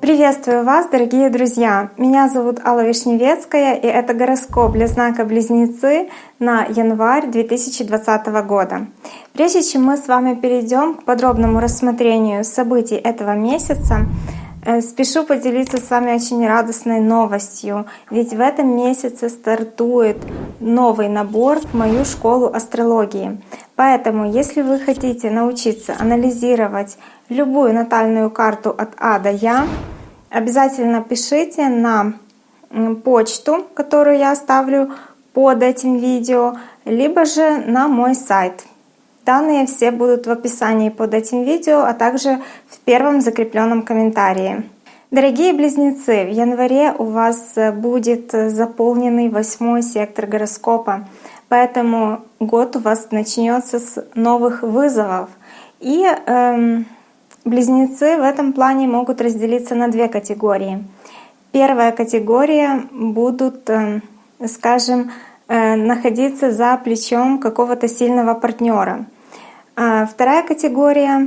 Приветствую вас, дорогие друзья! Меня зовут Алла Вишневецкая, и это гороскоп для знака Близнецы на январь 2020 года. Прежде чем мы с вами перейдем к подробному рассмотрению событий этого месяца, Спешу поделиться с вами очень радостной новостью, ведь в этом месяце стартует новый набор в мою школу астрологии. Поэтому, если вы хотите научиться анализировать любую натальную карту от А до Я, обязательно пишите на почту, которую я оставлю под этим видео, либо же на мой сайт. Данные все будут в описании под этим видео, а также в первом закрепленном комментарии. Дорогие близнецы, в январе у вас будет заполненный восьмой сектор гороскопа, поэтому год у вас начнется с новых вызовов. И эм, Близнецы в этом плане могут разделиться на две категории. Первая категория будут, э, скажем, э, находиться за плечом какого-то сильного партнера. А вторая категория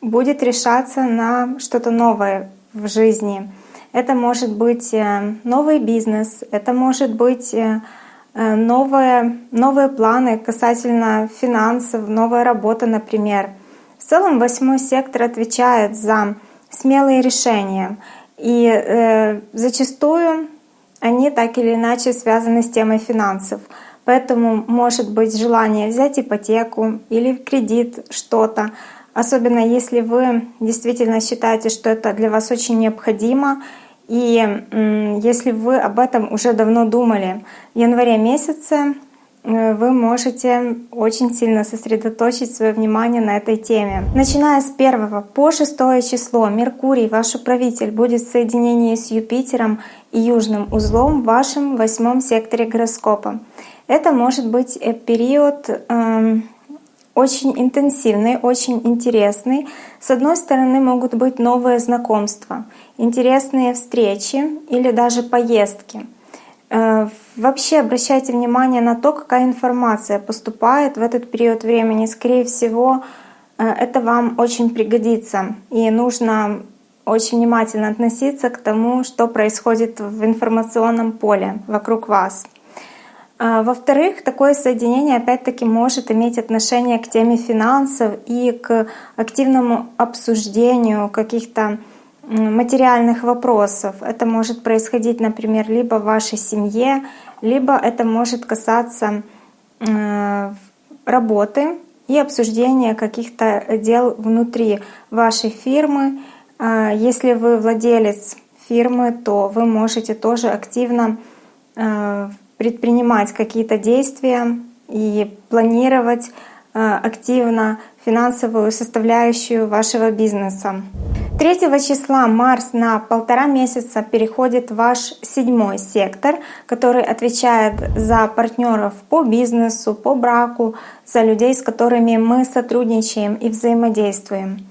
будет решаться на что-то новое в жизни. Это может быть э, новый бизнес, это может быть новые, новые планы касательно финансов, новая работа, например — в целом восьмой сектор отвечает за смелые решения, и э, зачастую они так или иначе связаны с темой финансов. Поэтому может быть желание взять ипотеку или в кредит что-то, особенно если вы действительно считаете, что это для вас очень необходимо, и если вы об этом уже давно думали. В январе месяце вы можете очень сильно сосредоточить свое внимание на этой теме. Начиная с 1 по 6 число Меркурий, ваш управитель, будет в соединении с Юпитером и Южным узлом в вашем восьмом секторе гороскопа. Это может быть э, период э, очень интенсивный, очень интересный. С одной стороны могут быть новые знакомства, интересные встречи или даже поездки. Э, вообще обращайте внимание на то, какая информация поступает в этот период времени. Скорее всего, э, это вам очень пригодится. И нужно очень внимательно относиться к тому, что происходит в информационном поле вокруг вас. Э, во-вторых, такое соединение опять-таки может иметь отношение к теме финансов и к активному обсуждению каких-то материальных вопросов. Это может происходить, например, либо в вашей семье, либо это может касаться э, работы и обсуждения каких-то дел внутри вашей фирмы. Э, если вы владелец фирмы, то вы можете тоже активно э, предпринимать какие-то действия и планировать активно финансовую составляющую вашего бизнеса. 3 числа Марс на полтора месяца переходит в ваш седьмой сектор, который отвечает за партнеров по бизнесу, по браку, за людей, с которыми мы сотрудничаем и взаимодействуем.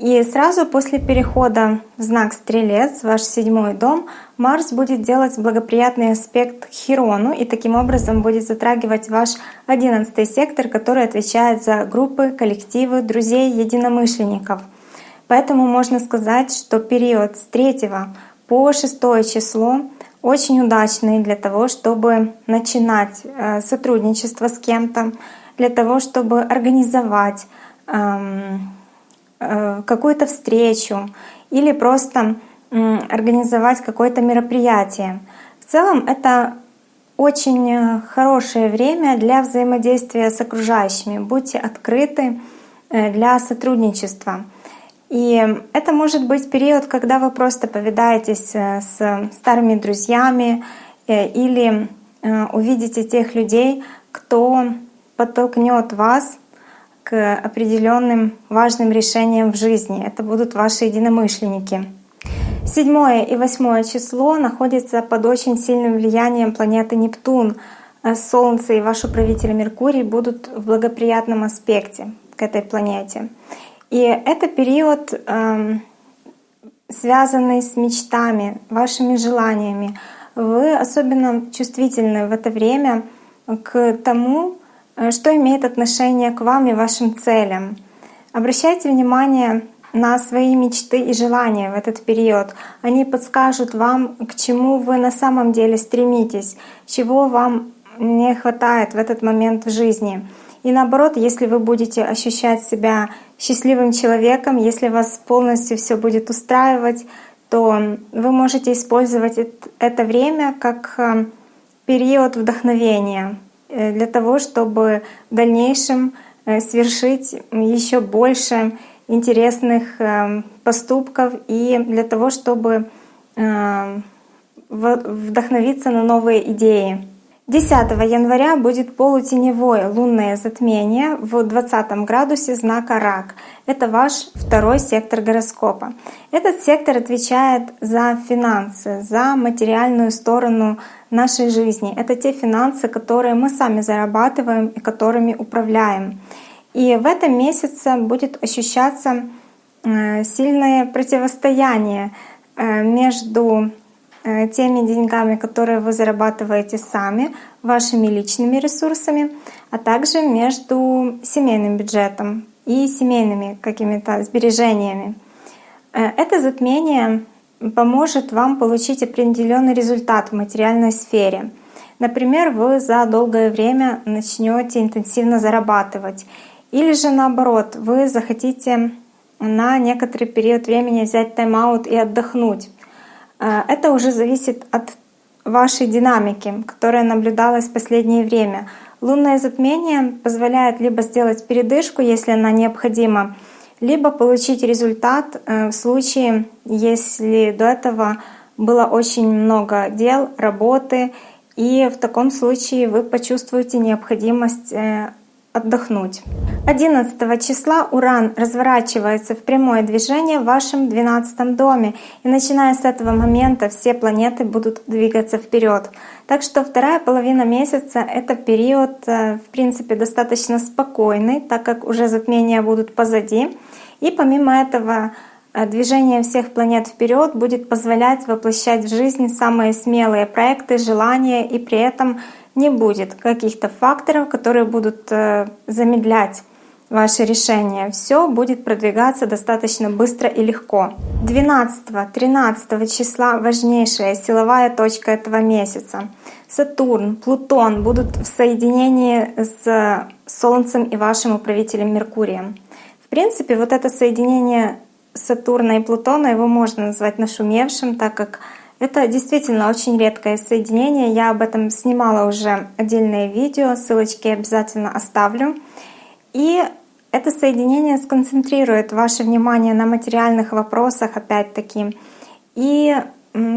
И сразу после перехода в знак Стрелец, ваш седьмой дом, Марс будет делать благоприятный аспект Хирону и таким образом будет затрагивать ваш одиннадцатый сектор, который отвечает за группы, коллективы, друзей, единомышленников — Поэтому можно сказать, что период с 3 по 6 число очень удачный для того, чтобы начинать э, сотрудничество с кем-то, для того, чтобы организовать эм, э, какую-то встречу или просто организовать какое-то мероприятие. В целом это очень э, хорошее время для взаимодействия с окружающими. Будьте открыты для сотрудничества. И это может быть период, когда вы просто повидаетесь э, с старыми друзьями э, или э, увидите тех людей, кто подтолкнет вас к определенным важным решениям в жизни. Это будут ваши единомышленники. Седьмое и восьмое число находятся под очень сильным влиянием планеты Нептун. Солнце и ваш управитель Меркурий будут в благоприятном аспекте к этой планете. И это период, эм, связанный с мечтами, вашими желаниями. Вы особенно чувствительны в это время к тому, что имеет отношение к вам и вашим целям. Обращайте внимание на свои мечты и желания в этот период. Они подскажут вам, к чему вы на самом деле стремитесь, чего вам не хватает в этот момент в жизни. И наоборот, если вы будете ощущать себя счастливым человеком, если вас полностью все будет устраивать, то вы можете использовать это время как э, период вдохновения э, для того, чтобы в дальнейшем э, свершить еще больше интересных поступков и для того, чтобы вдохновиться на новые идеи. 10 января будет полутеневое лунное затмение в 20 градусе знака Рак. Это ваш второй сектор гороскопа. Этот сектор отвечает за финансы, за материальную сторону нашей жизни. Это те финансы, которые мы сами зарабатываем и которыми управляем. И в этом месяце будет ощущаться э, сильное противостояние э, между теми деньгами, которые вы зарабатываете сами, вашими личными ресурсами, а также между семейным бюджетом и семейными какими-то сбережениями. Э, это затмение поможет вам получить определенный результат в материальной сфере. Например, вы за долгое время начнете интенсивно зарабатывать. Или же наоборот, вы захотите на некоторый период времени взять тайм-аут и отдохнуть. Э, это уже зависит от вашей динамики, которая наблюдалась в последнее время. Лунное затмение позволяет либо сделать передышку, если она необходима, либо получить результат э, в случае, если до этого было очень много дел, работы, и в таком случае вы почувствуете необходимость э, отдохнуть. 11 числа Уран разворачивается в прямое движение в вашем 12 доме. И начиная с этого момента все планеты будут двигаться вперед. Так что вторая половина месяца — это период, э, в принципе, достаточно спокойный, так как уже затмения будут позади. И помимо этого э, движение всех планет вперед будет позволять воплощать в жизнь самые смелые проекты, желания и при этом не будет каких-то факторов, которые будут э, замедлять ваше решение. Все будет продвигаться достаточно быстро и легко. 12-13 числа важнейшая силовая точка этого месяца. Сатурн, Плутон будут в соединении с Солнцем и вашим управителем Меркурием. В принципе, вот это соединение Сатурна и Плутона его можно назвать нашумевшим, так как это действительно очень редкое соединение. Я об этом снимала уже отдельное видео, ссылочки обязательно оставлю. И это соединение сконцентрирует ваше внимание на материальных вопросах опять-таки. И,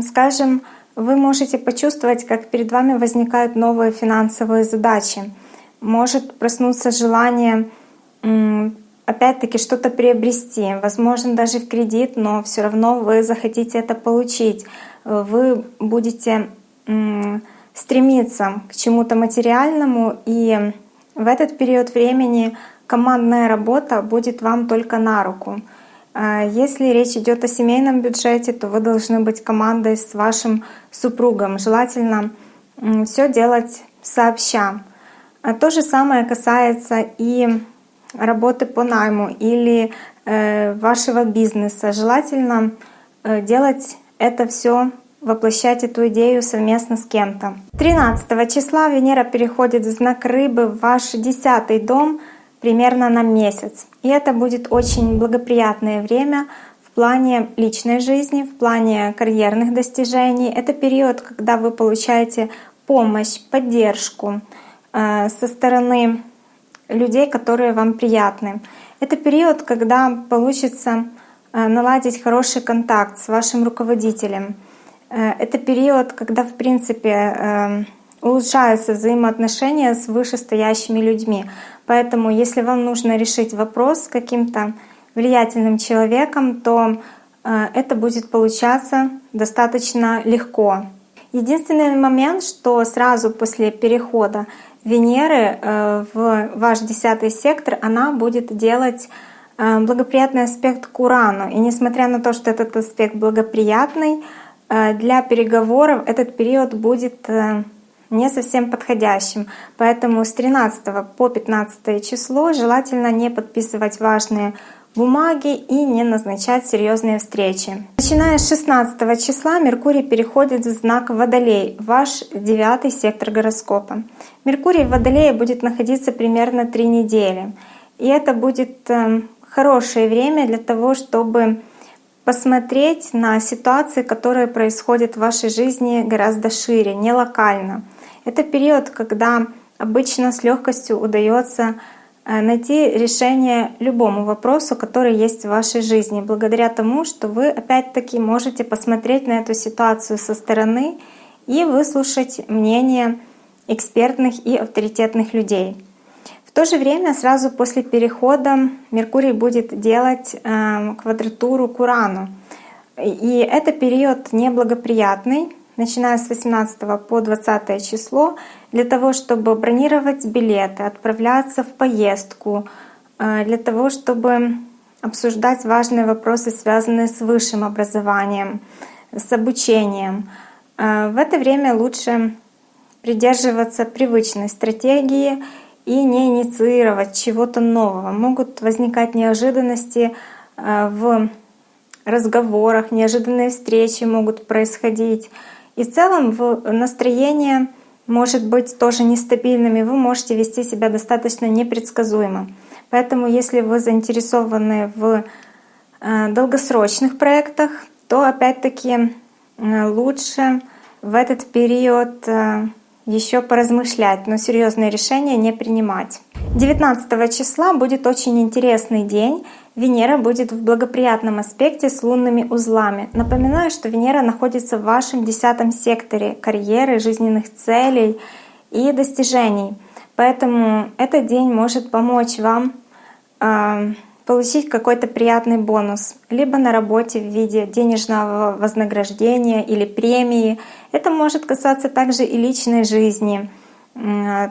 скажем, вы можете почувствовать, как перед вами возникают новые финансовые задачи. Может проснуться желание опять-таки что-то приобрести, возможно даже в кредит, но все равно вы захотите это получить вы будете стремиться к чему-то материальному, и в этот период времени командная работа будет вам только на руку. А если речь идет о семейном бюджете, то вы должны быть командой с вашим супругом. Желательно все делать сообща. А то же самое касается и работы по найму или э, вашего бизнеса. Желательно э, делать это все воплощать эту идею совместно с кем-то. 13 числа Венера переходит в знак Рыбы в ваш десятый дом примерно на месяц. И это будет очень благоприятное время в плане личной жизни, в плане карьерных достижений. Это период, когда вы получаете помощь, поддержку э, со стороны людей, которые вам приятны. Это период, когда получится э, наладить хороший контакт с вашим руководителем. Э, это период, когда, в принципе, эм, улучшаются взаимоотношения с вышестоящими людьми. Поэтому, если вам нужно решить вопрос с каким-то влиятельным человеком, то э, это будет получаться достаточно легко. Единственный момент, что сразу после перехода Венеры э, в ваш десятый сектор, она будет делать благоприятный аспект к Урану. И несмотря на то, что этот аспект благоприятный, для переговоров этот период будет э, не совсем подходящим. Поэтому с 13 по 15 число желательно не подписывать важные бумаги и не назначать серьезные встречи. Начиная с 16 числа Меркурий переходит в знак Водолей, ваш девятый сектор гороскопа. Меркурий в Водолее будет находиться примерно три недели. И это будет эм, хорошее время для того, чтобы посмотреть на ситуации, которые происходят в вашей жизни гораздо шире, не локально. Это период, когда обычно с легкостью удается Э, найти решение любому вопросу, который есть в вашей жизни, благодаря тому, что вы опять-таки можете посмотреть на эту ситуацию со стороны и выслушать мнение экспертных и авторитетных людей. То же время сразу после перехода Меркурий будет делать э, квадратуру к Урану. И это период неблагоприятный, начиная с 18 по 20 число, для того, чтобы бронировать билеты, отправляться в поездку, э, для того, чтобы обсуждать важные вопросы, связанные с высшим образованием, с обучением. Э, в это время лучше придерживаться привычной стратегии и не инициировать чего-то нового. Могут возникать неожиданности э, в разговорах, неожиданные встречи могут происходить. И в целом настроение может быть тоже нестабильными, вы можете вести себя достаточно непредсказуемо. Поэтому если вы заинтересованы в э, долгосрочных проектах, то опять-таки э, лучше в этот период еще поразмышлять, но серьезные решения не принимать. 19 числа будет очень интересный день. Венера будет в благоприятном аспекте с лунными узлами. Напоминаю, что Венера находится в вашем десятом секторе карьеры, жизненных целей и достижений. Поэтому этот день может помочь вам э, получить какой-то приятный бонус, либо на работе в виде денежного вознаграждения или премии. Это может касаться также и личной жизни.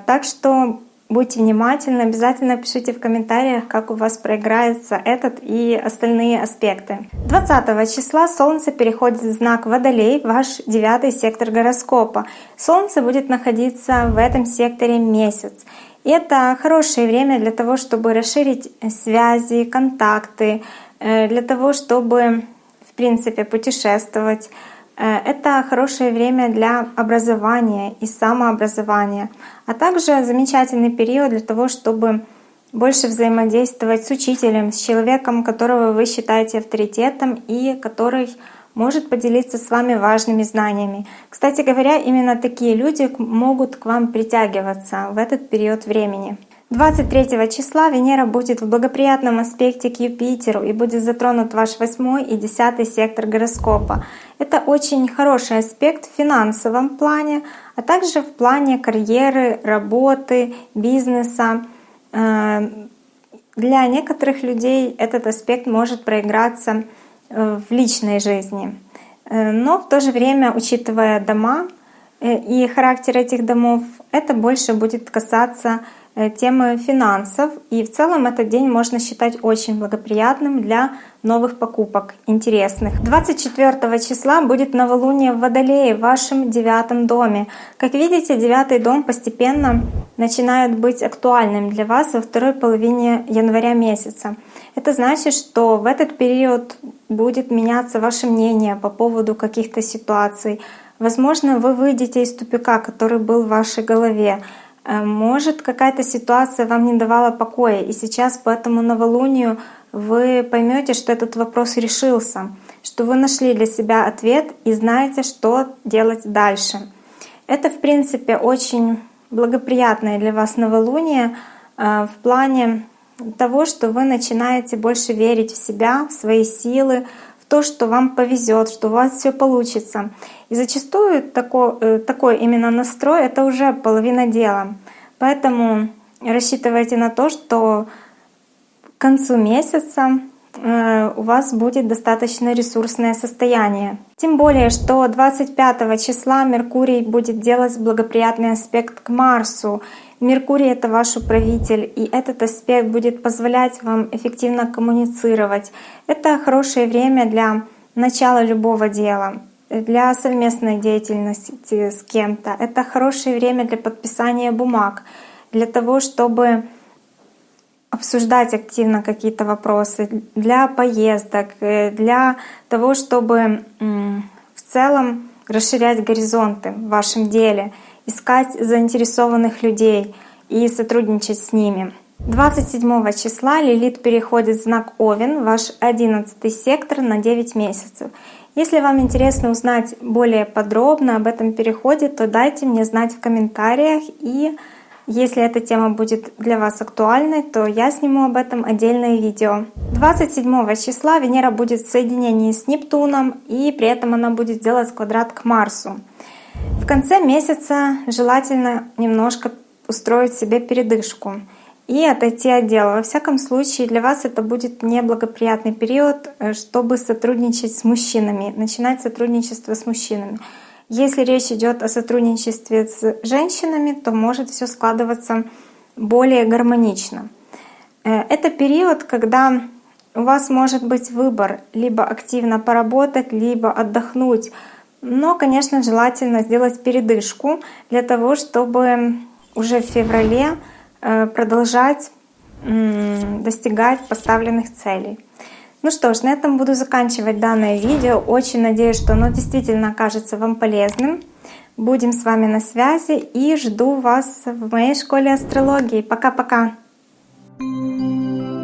Так что Будьте внимательны, обязательно пишите в комментариях, как у вас проиграется этот и остальные аспекты. 20 числа Солнце переходит в знак Водолей, ваш девятый сектор гороскопа. Солнце будет находиться в этом секторе месяц. Это хорошее время для того, чтобы расширить связи, контакты, э, для того, чтобы, в принципе, путешествовать, Э, это хорошее время для образования и самообразования, а также замечательный период для того, чтобы больше взаимодействовать с учителем, с человеком, которого вы считаете авторитетом и который может поделиться с вами важными знаниями. Кстати говоря, именно такие люди могут к вам притягиваться в этот период времени. 23 числа Венера будет в благоприятном аспекте к Юпитеру и будет затронут ваш 8 и 10 сектор гороскопа. Это очень хороший аспект в финансовом плане, а также в плане карьеры, работы, бизнеса. Э, для некоторых людей этот аспект может проиграться в личной жизни. Э, но в то же время, учитывая дома и характер этих домов, это больше будет касаться Э, темы финансов. И в целом этот день можно считать очень благоприятным для новых покупок, интересных. 24 числа будет новолуние в Водолее, в вашем девятом доме. Как видите, девятый дом постепенно начинает быть актуальным для вас во второй половине января месяца. Это значит, что в этот период будет меняться ваше мнение по поводу каких-то ситуаций. Возможно, вы выйдете из тупика, который был в вашей голове. Э, может, какая-то ситуация вам не давала покоя, и сейчас по этому новолунию вы поймете, что этот вопрос решился, что вы нашли для себя ответ и знаете, что делать дальше. Это, в принципе, очень благоприятное для вас новолуние э, в плане того, что вы начинаете больше верить в себя, в свои силы, то, что вам повезет, что у вас все получится. И зачастую такой, э, такой именно настрой — это уже половина дела. Поэтому рассчитывайте на то, что к концу месяца э, у вас будет достаточно ресурсное состояние. Тем более, что 25 числа Меркурий будет делать благоприятный аспект к Марсу. Меркурий — это ваш управитель, и этот аспект будет позволять вам эффективно коммуницировать. Это хорошее время для начала любого дела. для совместной деятельности с кем-то. Это хорошее время для подписания бумаг, для того, чтобы обсуждать активно какие-то вопросы, для поездок, э, для того, чтобы в целом расширять горизонты в вашем деле, искать заинтересованных людей и сотрудничать с ними. 27 числа Лилит переходит в знак Овен, ваш 11 сектор на 9 месяцев. Если вам интересно узнать более подробно об этом переходе, то дайте мне знать в комментариях. И если эта тема будет для вас актуальной, то я сниму об этом отдельное видео. 27 числа Венера будет в соединении с Нептуном, и при этом она будет делать квадрат к Марсу. В конце месяца желательно немножко устроить себе передышку и отойти от дела. Во всяком случае, для вас это будет неблагоприятный период, э, чтобы сотрудничать с мужчинами, начинать сотрудничество с мужчинами. Если речь идет о сотрудничестве с женщинами, то может все складываться более гармонично. Э, это период, когда у вас может быть выбор либо активно поработать, либо отдохнуть. Но, конечно, желательно сделать передышку для того, чтобы уже в феврале Э, продолжать достигать поставленных целей. Ну что ж, на этом буду заканчивать данное видео. Очень надеюсь, что оно действительно окажется вам полезным. Будем с вами на связи и жду вас в моей школе астрологии. Пока-пока! Thank you.